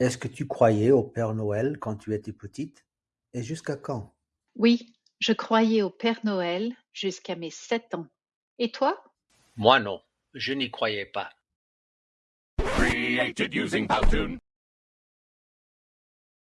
Est-ce que tu croyais au Père Noël quand tu étais petite? Et jusqu'à quand? Oui, je croyais au Père Noël jusqu'à mes sept ans. Et toi? Moi non, je n'y croyais pas. Created using Powtoon.